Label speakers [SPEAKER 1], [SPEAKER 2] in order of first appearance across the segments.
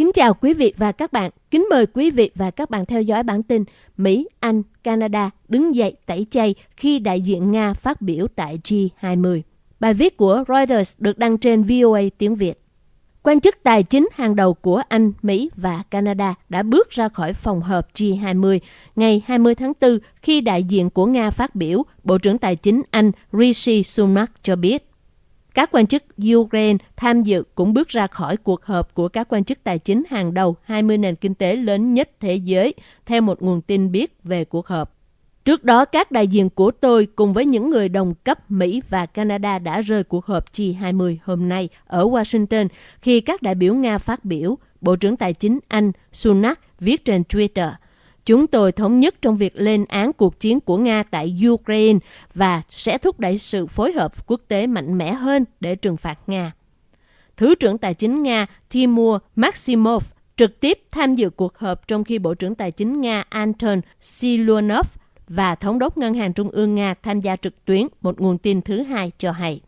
[SPEAKER 1] Kính chào quý vị và các bạn. Kính mời quý vị và các bạn theo dõi bản tin Mỹ, Anh, Canada đứng dậy tẩy chay khi đại diện Nga phát biểu tại G20. Bài viết của Reuters được đăng trên VOA tiếng Việt. Quan chức tài chính hàng đầu của Anh, Mỹ và Canada đã bước ra khỏi phòng họp G20 ngày 20 tháng 4 khi đại diện của Nga phát biểu, Bộ trưởng Tài chính Anh Rishi Sunak cho biết các quan chức Ukraine tham dự cũng bước ra khỏi cuộc họp của các quan chức tài chính hàng đầu 20 nền kinh tế lớn nhất thế giới, theo một nguồn tin biết về cuộc họp. Trước đó, các đại diện của tôi cùng với những người đồng cấp Mỹ và Canada đã rời cuộc họp G20 hôm nay ở Washington khi các đại biểu Nga phát biểu, Bộ trưởng Tài chính Anh Sunak viết trên Twitter – Chúng tôi thống nhất trong việc lên án cuộc chiến của Nga tại Ukraine và sẽ thúc đẩy sự phối hợp quốc tế mạnh mẽ hơn để trừng phạt Nga. Thứ trưởng Tài chính Nga Timur Maximov trực tiếp tham dự cuộc họp trong khi Bộ trưởng Tài chính Nga Anton Silonov và Thống đốc Ngân hàng Trung ương Nga tham gia trực tuyến, một nguồn tin thứ hai cho hay.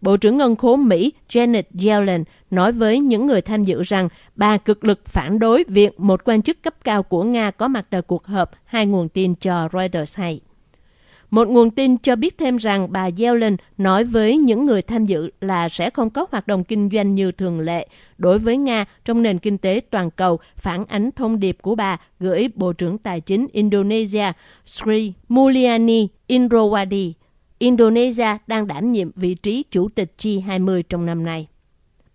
[SPEAKER 1] Bộ trưởng Ngân khố Mỹ Janet Yellen nói với những người tham dự rằng bà cực lực phản đối việc một quan chức cấp cao của Nga có mặt tại cuộc họp, hai nguồn tin cho Reuters hay. Một nguồn tin cho biết thêm rằng bà Yellen nói với những người tham dự là sẽ không có hoạt động kinh doanh như thường lệ đối với Nga trong nền kinh tế toàn cầu, phản ánh thông điệp của bà gửi Bộ trưởng Tài chính Indonesia Sri Mulyani Indrawadi Indonesia đang đảm nhiệm vị trí chủ tịch G20 trong năm nay.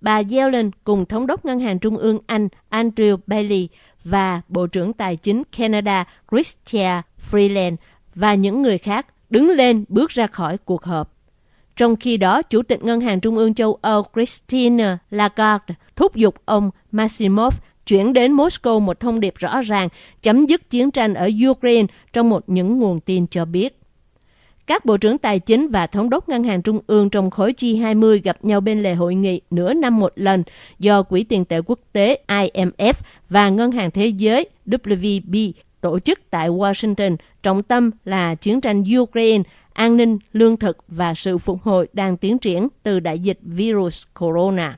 [SPEAKER 1] Bà Yellen cùng Thống đốc Ngân hàng Trung ương Anh Andrew Bailey và Bộ trưởng Tài chính Canada Chrystia Freeland và những người khác đứng lên bước ra khỏi cuộc họp. Trong khi đó, Chủ tịch Ngân hàng Trung ương châu Âu Christine Lagarde thúc giục ông Maximov chuyển đến Moscow một thông điệp rõ ràng chấm dứt chiến tranh ở Ukraine trong một những nguồn tin cho biết. Các bộ trưởng tài chính và thống đốc ngân hàng trung ương trong khối G20 gặp nhau bên lề hội nghị nửa năm một lần do Quỹ tiền tệ quốc tế IMF và Ngân hàng Thế giới WB tổ chức tại Washington, trọng tâm là chiến tranh Ukraine, an ninh, lương thực và sự phục hồi đang tiến triển từ đại dịch virus corona.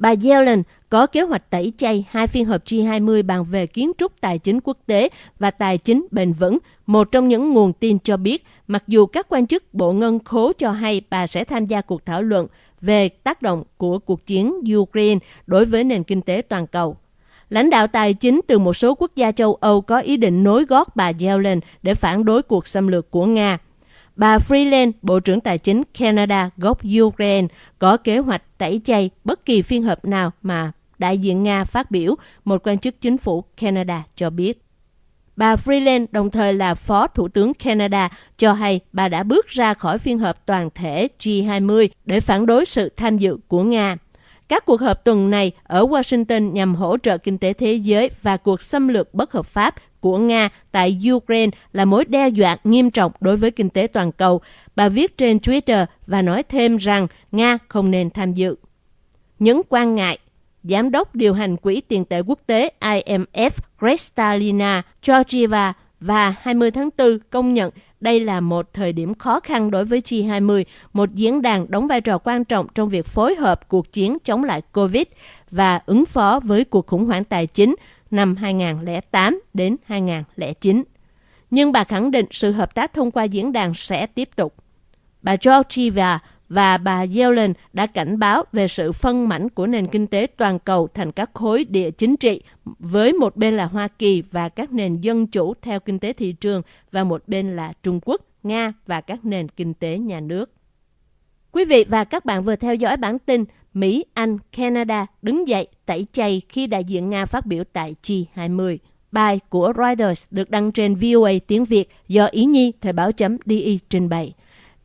[SPEAKER 1] Bà Yellen có kế hoạch tẩy chay hai phiên họp G20 bàn về kiến trúc tài chính quốc tế và tài chính bền vững. Một trong những nguồn tin cho biết, mặc dù các quan chức Bộ Ngân khố cho hay bà sẽ tham gia cuộc thảo luận về tác động của cuộc chiến Ukraine đối với nền kinh tế toàn cầu. Lãnh đạo tài chính từ một số quốc gia châu Âu có ý định nối gót bà Yellen để phản đối cuộc xâm lược của Nga. Bà Freeland, Bộ trưởng Tài chính Canada gốc Ukraine, có kế hoạch tẩy chay bất kỳ phiên họp nào mà đại diện Nga phát biểu, một quan chức chính phủ Canada cho biết. Bà Freeland đồng thời là Phó Thủ tướng Canada cho hay bà đã bước ra khỏi phiên họp toàn thể G20 để phản đối sự tham dự của Nga. Các cuộc họp tuần này ở Washington nhằm hỗ trợ kinh tế thế giới và cuộc xâm lược bất hợp pháp của Nga tại Ukraine là mối đe dọa nghiêm trọng đối với kinh tế toàn cầu. Bà viết trên Twitter và nói thêm rằng Nga không nên tham dự. Những quan ngại Giám đốc điều hành Quỹ tiền tệ quốc tế IMF Kristalina Georgieva và 20 tháng 4 công nhận đây là một thời điểm khó khăn đối với G20, một diễn đàn đóng vai trò quan trọng trong việc phối hợp cuộc chiến chống lại COVID và ứng phó với cuộc khủng hoảng tài chính năm 2008 đến 2009. Nhưng bà khẳng định sự hợp tác thông qua diễn đàn sẽ tiếp tục. Bà Georgieva và bà Yellen đã cảnh báo về sự phân mảnh của nền kinh tế toàn cầu thành các khối địa chính trị, với một bên là Hoa Kỳ và các nền dân chủ theo kinh tế thị trường và một bên là Trung Quốc, Nga và các nền kinh tế nhà nước. Quý vị và các bạn vừa theo dõi bản tin Mỹ, Anh, Canada đứng dậy tẩy chay khi đại diện Nga phát biểu tại G20. Bài của Reuters được đăng trên VOA tiếng Việt do Ý Nhi Thời báo chấm DI trình bày.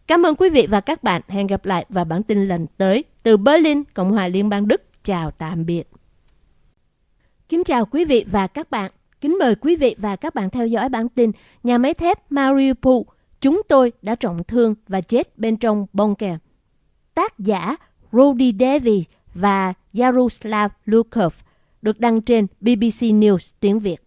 [SPEAKER 1] Cảm ơn quý vị và các bạn. Hẹn gặp lại vào bản tin lần tới. Từ Berlin, Cộng hòa Liên bang Đức. Chào tạm biệt. Kính chào quý vị và các bạn. Kính mời quý vị và các bạn theo dõi bản tin Nhà máy thép Mariupol. Chúng tôi đã trọng thương và chết bên trong bong kè. Tác giả Rudy Devi và Yaroslav Lukov được đăng trên BBC News tiếng Việt.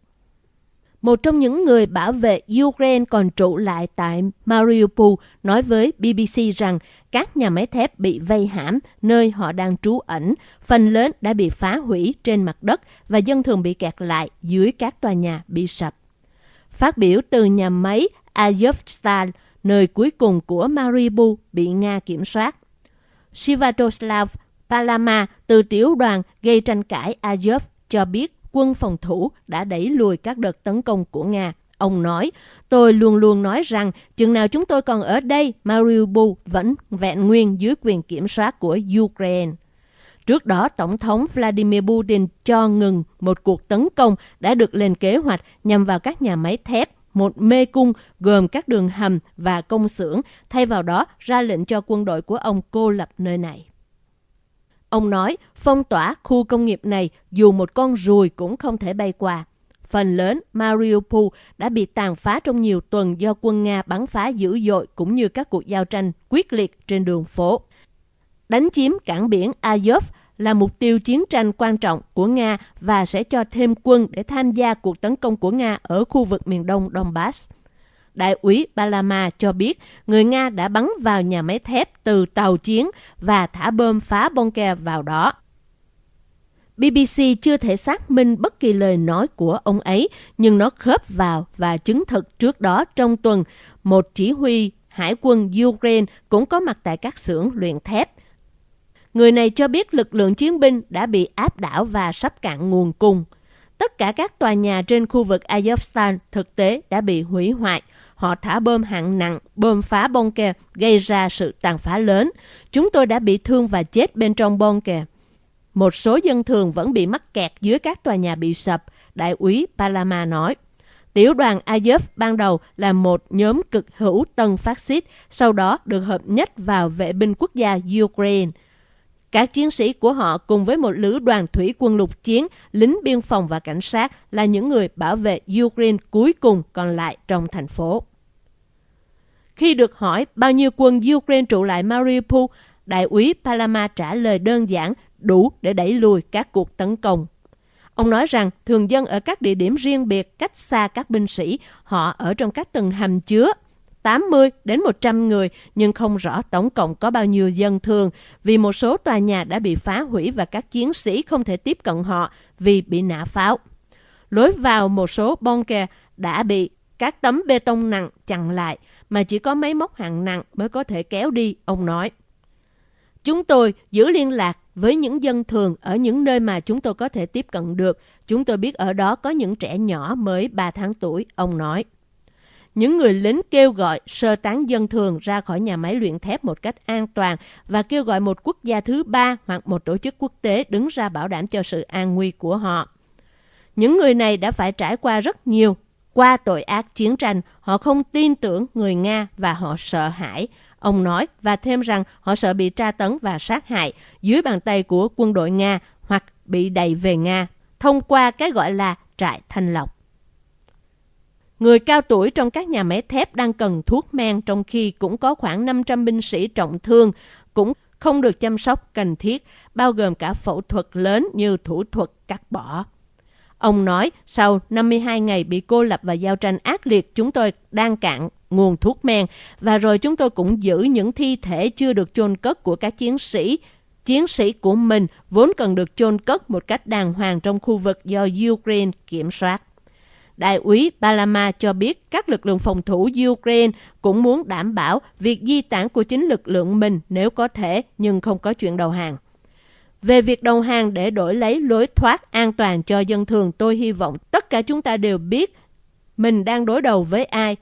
[SPEAKER 1] Một trong những người bảo vệ Ukraine còn trụ lại tại Mariupol nói với BBC rằng các nhà máy thép bị vây hãm nơi họ đang trú ẩn, phần lớn đã bị phá hủy trên mặt đất và dân thường bị kẹt lại dưới các tòa nhà bị sập. Phát biểu từ nhà máy Azovstal, nơi cuối cùng của Mariupol bị Nga kiểm soát. Sivatoslav Palama từ tiểu đoàn gây tranh cãi Azov cho biết quân phòng thủ đã đẩy lùi các đợt tấn công của Nga. Ông nói, tôi luôn luôn nói rằng chừng nào chúng tôi còn ở đây, Mariupol vẫn vẹn nguyên dưới quyền kiểm soát của Ukraine. Trước đó, Tổng thống Vladimir Putin cho ngừng một cuộc tấn công đã được lên kế hoạch nhằm vào các nhà máy thép, một mê cung gồm các đường hầm và công xưởng, thay vào đó ra lệnh cho quân đội của ông cô lập nơi này. Ông nói, phong tỏa khu công nghiệp này dù một con ruồi cũng không thể bay qua. Phần lớn Mariupol đã bị tàn phá trong nhiều tuần do quân Nga bắn phá dữ dội cũng như các cuộc giao tranh quyết liệt trên đường phố. Đánh chiếm cảng biển Azov là mục tiêu chiến tranh quan trọng của Nga và sẽ cho thêm quân để tham gia cuộc tấn công của Nga ở khu vực miền đông Donbass. Đại úy Balama cho biết người Nga đã bắn vào nhà máy thép từ tàu chiến và thả bơm phá bunker vào đó. BBC chưa thể xác minh bất kỳ lời nói của ông ấy, nhưng nó khớp vào và chứng thực trước đó trong tuần, một chỉ huy hải quân Ukraine cũng có mặt tại các xưởng luyện thép. Người này cho biết lực lượng chiến binh đã bị áp đảo và sắp cạn nguồn cung. Tất cả các tòa nhà trên khu vực Azovstal thực tế đã bị hủy hoại. Họ thả bom hạng nặng, bom phá bunker, gây ra sự tàn phá lớn. Chúng tôi đã bị thương và chết bên trong bunker. Một số dân thường vẫn bị mắc kẹt dưới các tòa nhà bị sập, đại úy Palama nói. Tiểu đoàn Azov ban đầu là một nhóm cực hữu tân phát xít, sau đó được hợp nhất vào vệ binh quốc gia Ukraine. Các chiến sĩ của họ cùng với một lữ đoàn thủy quân lục chiến, lính biên phòng và cảnh sát là những người bảo vệ Ukraine cuối cùng còn lại trong thành phố. Khi được hỏi bao nhiêu quân Ukraine trụ lại Mariupol, đại úy Palama trả lời đơn giản đủ để đẩy lùi các cuộc tấn công. Ông nói rằng thường dân ở các địa điểm riêng biệt cách xa các binh sĩ, họ ở trong các tầng hầm chứa 80 đến 100 người nhưng không rõ tổng cộng có bao nhiêu dân thường vì một số tòa nhà đã bị phá hủy và các chiến sĩ không thể tiếp cận họ vì bị nã pháo. Lối vào một số bunker đã bị các tấm bê tông nặng chặn lại mà chỉ có máy móc hạng nặng mới có thể kéo đi, ông nói. Chúng tôi giữ liên lạc với những dân thường ở những nơi mà chúng tôi có thể tiếp cận được. Chúng tôi biết ở đó có những trẻ nhỏ mới 3 tháng tuổi, ông nói. Những người lính kêu gọi sơ tán dân thường ra khỏi nhà máy luyện thép một cách an toàn và kêu gọi một quốc gia thứ ba hoặc một tổ chức quốc tế đứng ra bảo đảm cho sự an nguy của họ. Những người này đã phải trải qua rất nhiều qua tội ác chiến tranh, họ không tin tưởng người Nga và họ sợ hãi. Ông nói và thêm rằng họ sợ bị tra tấn và sát hại dưới bàn tay của quân đội Nga hoặc bị đẩy về Nga thông qua cái gọi là trại thanh lọc. Người cao tuổi trong các nhà máy thép đang cần thuốc men trong khi cũng có khoảng 500 binh sĩ trọng thương cũng không được chăm sóc cần thiết, bao gồm cả phẫu thuật lớn như thủ thuật cắt bỏ. Ông nói, sau 52 ngày bị cô lập và giao tranh ác liệt, chúng tôi đang cạn nguồn thuốc men và rồi chúng tôi cũng giữ những thi thể chưa được chôn cất của các chiến sĩ. Chiến sĩ của mình vốn cần được chôn cất một cách đàng hoàng trong khu vực do Ukraine kiểm soát. Đại úy Balama cho biết các lực lượng phòng thủ Ukraine cũng muốn đảm bảo việc di tản của chính lực lượng mình nếu có thể nhưng không có chuyện đầu hàng. Về việc đầu hàng để đổi lấy lối thoát an toàn cho dân thường, tôi hy vọng tất cả chúng ta đều biết mình đang đối đầu với ai.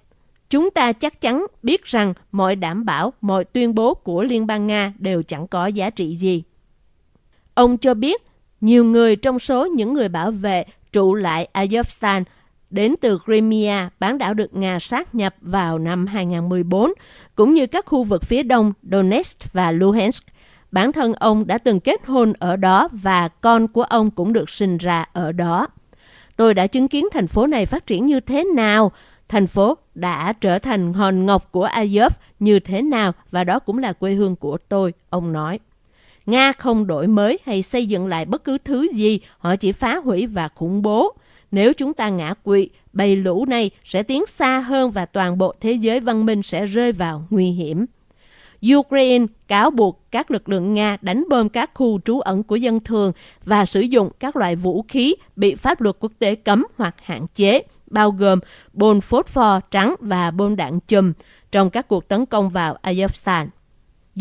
[SPEAKER 1] Chúng ta chắc chắn biết rằng mọi đảm bảo, mọi tuyên bố của Liên bang Nga đều chẳng có giá trị gì. Ông cho biết nhiều người trong số những người bảo vệ trụ lại Azovstan đến từ Crimea, bán đảo được Nga sát nhập vào năm 2014, cũng như các khu vực phía đông Donetsk và Luhansk. Bản thân ông đã từng kết hôn ở đó và con của ông cũng được sinh ra ở đó. Tôi đã chứng kiến thành phố này phát triển như thế nào, thành phố đã trở thành hòn ngọc của Azov như thế nào và đó cũng là quê hương của tôi, ông nói. Nga không đổi mới hay xây dựng lại bất cứ thứ gì, họ chỉ phá hủy và khủng bố nếu chúng ta ngã quỵ, bầy lũ này sẽ tiến xa hơn và toàn bộ thế giới văn minh sẽ rơi vào nguy hiểm. Ukraine cáo buộc các lực lượng Nga đánh bom các khu trú ẩn của dân thường và sử dụng các loại vũ khí bị pháp luật quốc tế cấm hoặc hạn chế, bao gồm bom phốt pho trắng và bom đạn chùm trong các cuộc tấn công vào Azerbaijan.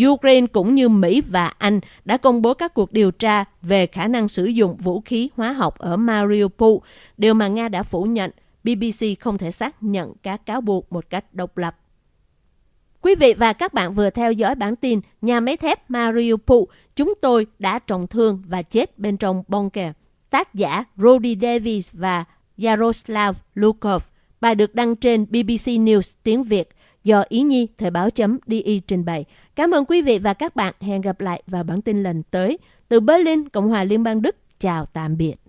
[SPEAKER 1] Ukraine cũng như Mỹ và Anh đã công bố các cuộc điều tra về khả năng sử dụng vũ khí hóa học ở Mariupol, điều mà Nga đã phủ nhận. BBC không thể xác nhận các cáo buộc một cách độc lập. Quý vị và các bạn vừa theo dõi bản tin Nhà máy thép Mariupol, chúng tôi đã trọng thương và chết bên trong bunker. Tác giả Roddy Davis và Yaroslav Lukov. Bài được đăng trên BBC News tiếng Việt do Ý Nhi Thời báo chấm DI trình bày. Cảm ơn quý vị và các bạn. Hẹn gặp lại vào bản tin lần tới. Từ Berlin, Cộng hòa Liên bang Đức. Chào tạm biệt.